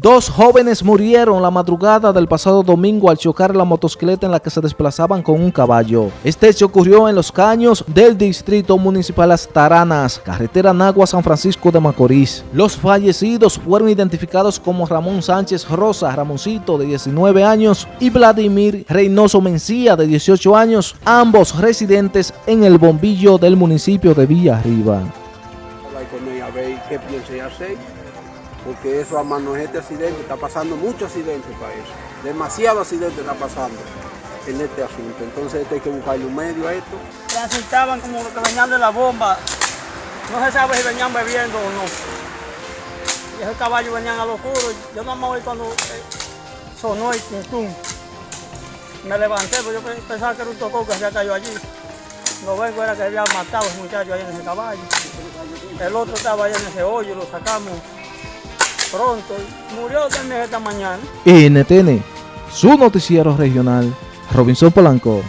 Dos jóvenes murieron la madrugada del pasado domingo al chocar la motocicleta en la que se desplazaban con un caballo. Este hecho ocurrió en los caños del distrito municipal Las Taranas, carretera Nagua San Francisco de Macorís. Los fallecidos fueron identificados como Ramón Sánchez Rosa, Ramoncito de 19 años y Vladimir Reynoso Mencía de 18 años, ambos residentes en el bombillo del municipio de Villa Arriba. qué porque eso a mano de este accidente, está pasando muchos accidentes para eso, demasiado accidente está pasando en este asunto, entonces hay que buscarle un medio a esto. Transitaban como que venían de la bomba, no se sabe si venían bebiendo o no. Y esos caballos venían a lo oscuro, yo no me voy cuando eh, sonó el tum, Me levanté, porque yo pensaba que era un tocó que había caído allí. Lo vengo era que había matado a ese muchacho ahí en ese caballo. El otro estaba ahí en ese hoyo, lo sacamos pronto. Murió también esta mañana. NTN, su noticiero regional, Robinson Polanco.